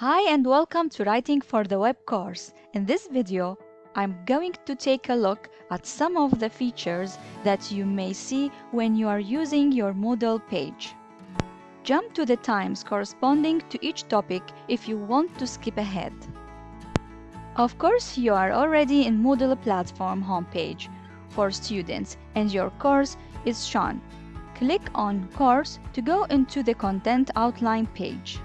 Hi and welcome to Writing for the Web course. In this video, I'm going to take a look at some of the features that you may see when you are using your Moodle page. Jump to the times corresponding to each topic if you want to skip ahead. Of course, you are already in Moodle platform homepage for students and your course is shown. Click on Course to go into the Content Outline page.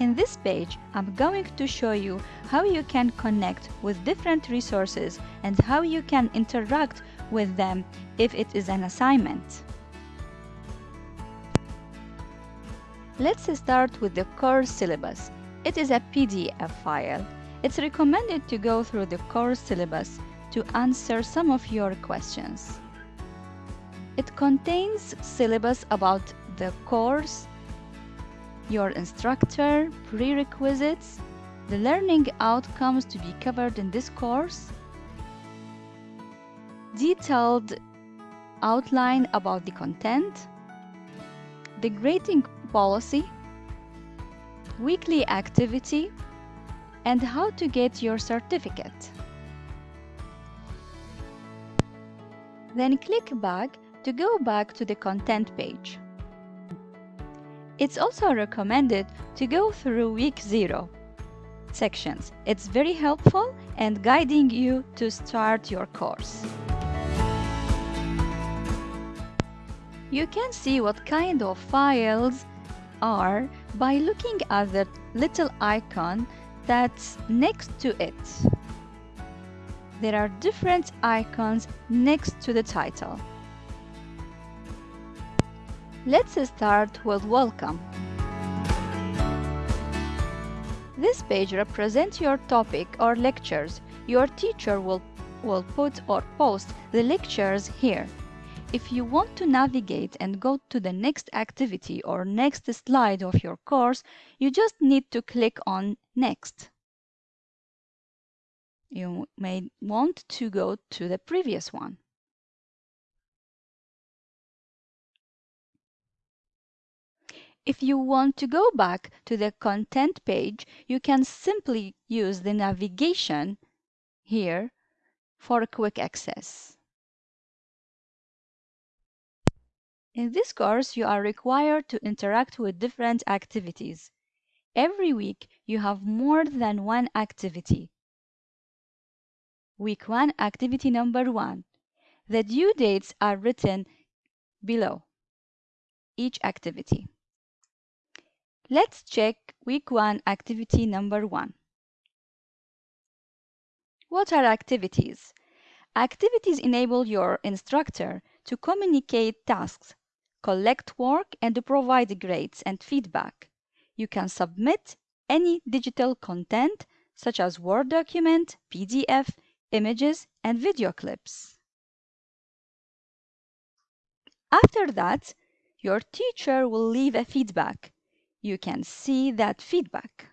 In this page, I'm going to show you how you can connect with different resources and how you can interact with them if it is an assignment. Let's start with the course syllabus. It is a PDF file. It's recommended to go through the course syllabus to answer some of your questions. It contains syllabus about the course, your instructor, prerequisites, the learning outcomes to be covered in this course, detailed outline about the content, the grading policy, weekly activity, and how to get your certificate. Then click back to go back to the content page. It's also recommended to go through week 0 sections. It's very helpful and guiding you to start your course. You can see what kind of files are by looking at the little icon that's next to it. There are different icons next to the title. Let's start with Welcome. This page represents your topic or lectures. Your teacher will, will put or post the lectures here. If you want to navigate and go to the next activity or next slide of your course, you just need to click on Next. You may want to go to the previous one. If you want to go back to the content page, you can simply use the navigation here for quick access. In this course, you are required to interact with different activities. Every week, you have more than one activity. Week 1, activity number 1. The due dates are written below each activity. Let's check week 1 activity number 1. What are activities? Activities enable your instructor to communicate tasks, collect work, and provide grades and feedback. You can submit any digital content such as Word document, PDF, images, and video clips. After that, your teacher will leave a feedback you can see that feedback.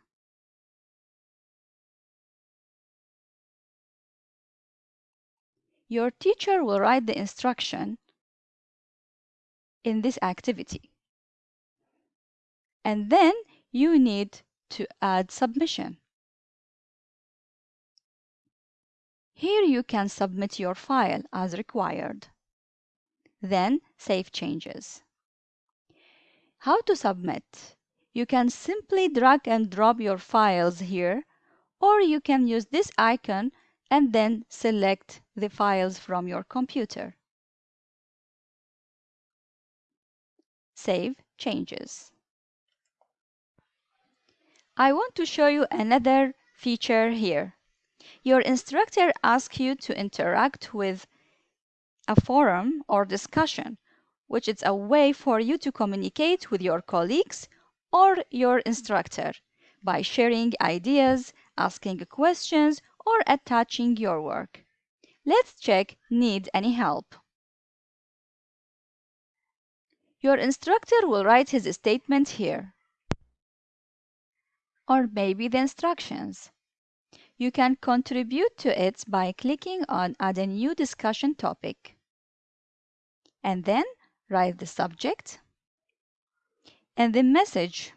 Your teacher will write the instruction in this activity. And then you need to add submission. Here you can submit your file as required. Then save changes. How to submit? You can simply drag and drop your files here, or you can use this icon and then select the files from your computer. Save changes. I want to show you another feature here. Your instructor asks you to interact with a forum or discussion, which is a way for you to communicate with your colleagues or your instructor by sharing ideas, asking questions, or attaching your work. Let's check Need any help? Your instructor will write his statement here. Or maybe the instructions. You can contribute to it by clicking on Add a new discussion topic. and then write the subject and the message.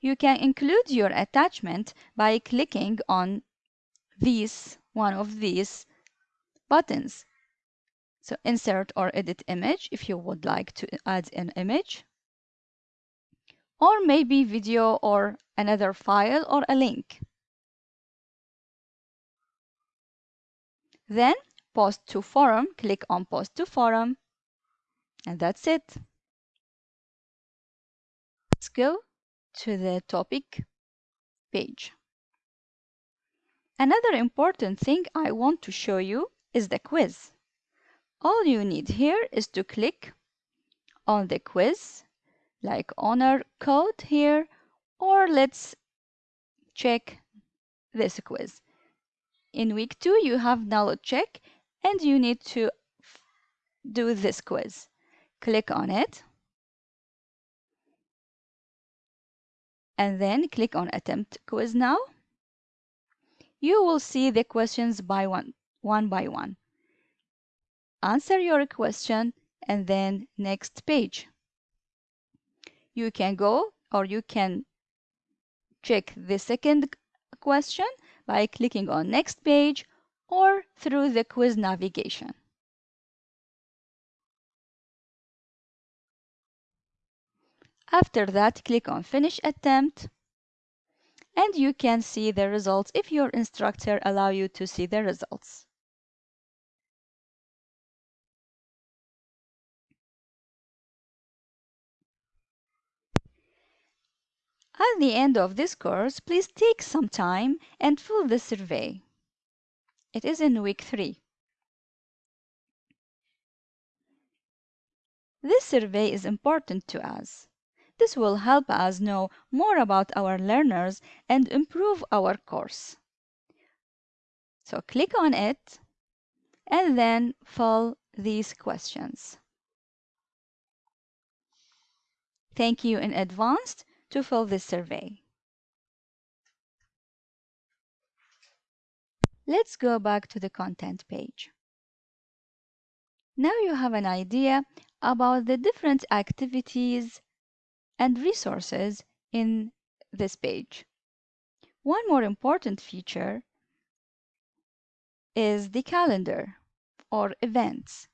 You can include your attachment by clicking on these, one of these buttons. So insert or edit image if you would like to add an image or maybe video or another file or a link. Then post to forum, click on post to forum and that's it. Go to the topic page. Another important thing I want to show you is the quiz. All you need here is to click on the quiz like honor code here or let's check this quiz. In week two you have knowledge check and you need to do this quiz. Click on it and then click on attempt quiz now. You will see the questions by one, one by one. Answer your question and then next page. You can go or you can check the second question by clicking on next page or through the quiz navigation. After that, click on Finish Attempt and you can see the results if your instructor allow you to see the results. At the end of this course, please take some time and fill the survey. It is in week 3. This survey is important to us. This will help us know more about our learners and improve our course. So click on it and then fill these questions. Thank you in advance to fill this survey. Let's go back to the content page. Now you have an idea about the different activities and resources in this page. One more important feature is the calendar or events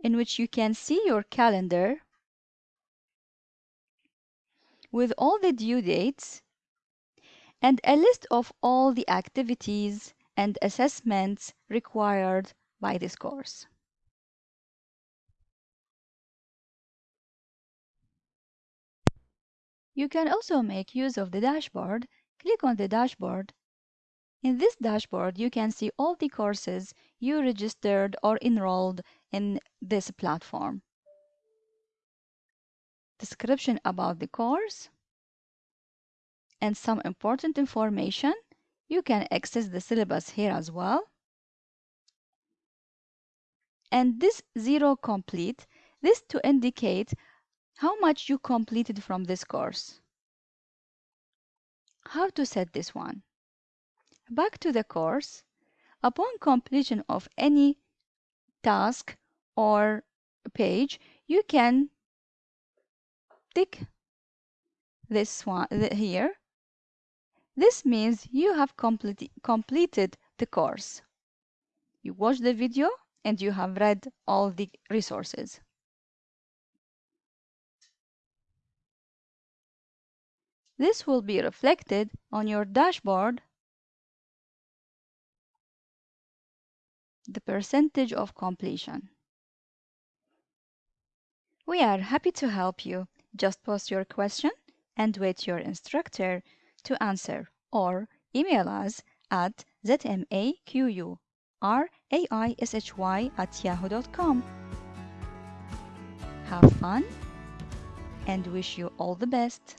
in which you can see your calendar with all the due dates and a list of all the activities and assessments required by this course. You can also make use of the dashboard. Click on the dashboard. In this dashboard, you can see all the courses you registered or enrolled in this platform. Description about the course and some important information. You can access the syllabus here as well. And this zero complete, this to indicate how much you completed from this course. How to set this one? Back to the course. Upon completion of any task or page, you can tick this one here. This means you have complete, completed the course. You watched the video and you have read all the resources. This will be reflected on your dashboard the percentage of completion. We are happy to help you. Just post your question and wait your instructor to answer or email us at zmaqqraishi at yahoo.com. Have fun and wish you all the best.